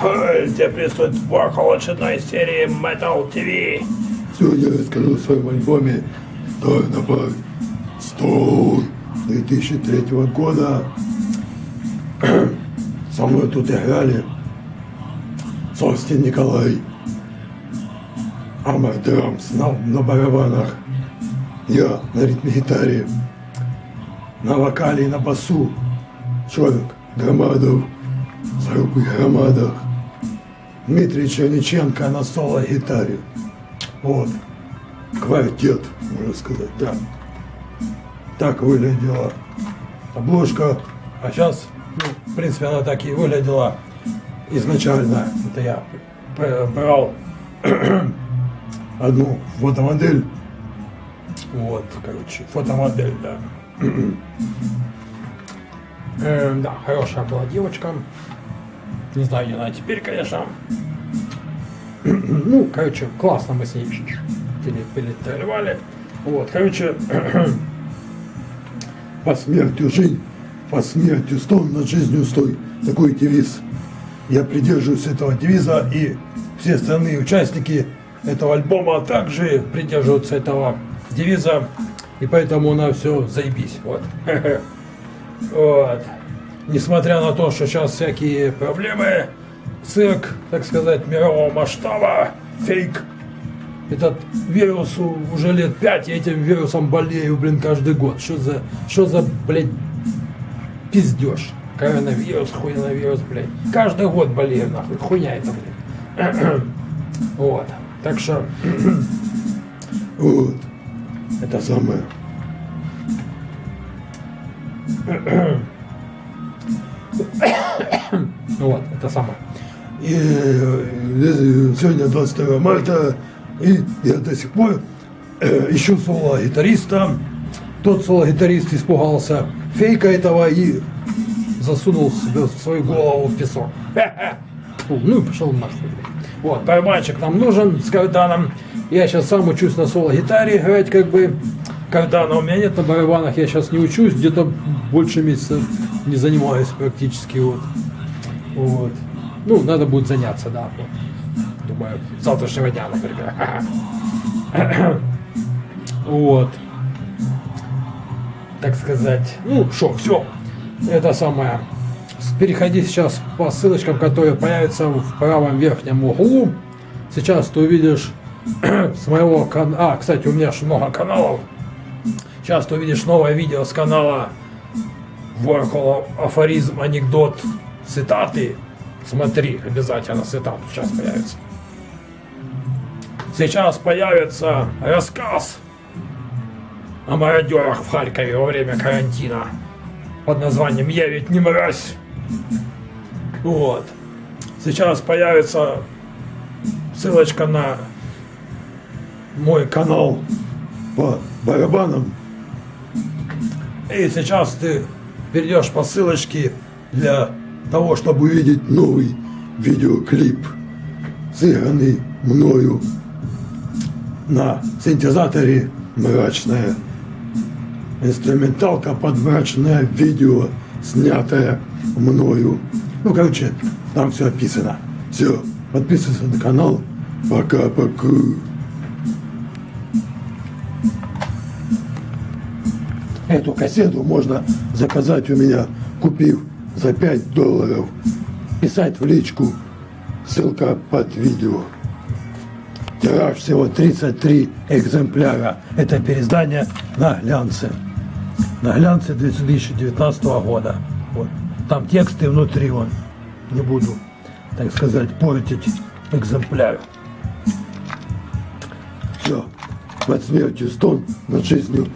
тебя приветствует Warhol очередной серии Metal TV. Сегодня я расскажу о своем альбоме. Dynamite Stone 2003 года. Со мной тут играли Состин Николай, Амар Драмс на, на барабанах, я на ритме-гитаре, на вокале и на басу. Человек Громадов. С группой Громадах, Дмитрий Черниченко на соло-гитаре. Вот, квартет, можно сказать, да. Так выглядела обложка, а сейчас, ну, в принципе, она так и выглядела изначально. Это я брал одну фотомодель, вот, короче, фотомодель, да. Э, да, хорошая была девочка. Не знаю, где она теперь, конечно. Ну, короче, классно мы с ней пере- перетрывали. Вот, короче, По смертью жизнь, по смертью стон, над жизнью стой. Такой девиз. Я придерживаюсь этого девиза, и все остальные участники этого альбома также придерживаются этого девиза, и поэтому на все заебись. Вот. Вот. Несмотря на то, что сейчас всякие проблемы, цирк, так сказать, мирового масштаба, фейк. Этот вирус уже лет пять, я этим вирусом болею, блин, каждый год. Что за, что за, блядь, пиздеж? Коронавирус, хуйновирус, блядь. Каждый год болею, нахуй. Хуйня это, блядь. Вот. Так что, вот, это самое. вот, это самое. И э, сегодня 22 марта, и я до сих пор э, ищу соло-гитариста. Тот соло-гитарист испугался фейка этого и засунул себе свою голову в песок. Ну и пошел нахуй. Вот, барабанщик нам нужен с карданом. Я сейчас сам учусь на соло-гитаре играть, как бы. Кардана у меня нет на барабанах, я сейчас не учусь, где-то больше месяца не занимаюсь практически. Вот. вот. Ну, надо будет заняться, да. Вот. Думаю, завтрашнего дня, например. Вот так сказать. Ну, что, все. Это самое. Переходи сейчас по ссылочкам, которые появятся в правом верхнем углу. Сейчас ты увидишь с моего канала. А, кстати, у меня же много каналов. Сейчас ты увидишь новое видео с канала Ворхола афоризм, анекдот, цитаты. Смотри, обязательно цитаты сейчас появится. Сейчас появится рассказ о мародерах в Харькове во время карантина под названием «Я ведь не мразь». Вот. Сейчас появится ссылочка на мой канал. По барабанам И сейчас ты перейдешь по ссылочке для того, чтобы увидеть новый видеоклип, сыгранный мною на синтезаторе «Мрачная». Инструменталка под мрачное видео, снятое мною. Ну, короче, там все описано. Все, подписывайся на канал. Пока-пока. Эту кассету можно заказать у меня, купив за 5 долларов. Писать в личку, ссылка под видео. Тираж всего 33 экземпляра. Это переиздание на глянце. На глянце 2019 года. Вот. Там тексты внутри вон. Не буду, так сказать, портить экземпляр. Все. Под смертью стон, над жизнью.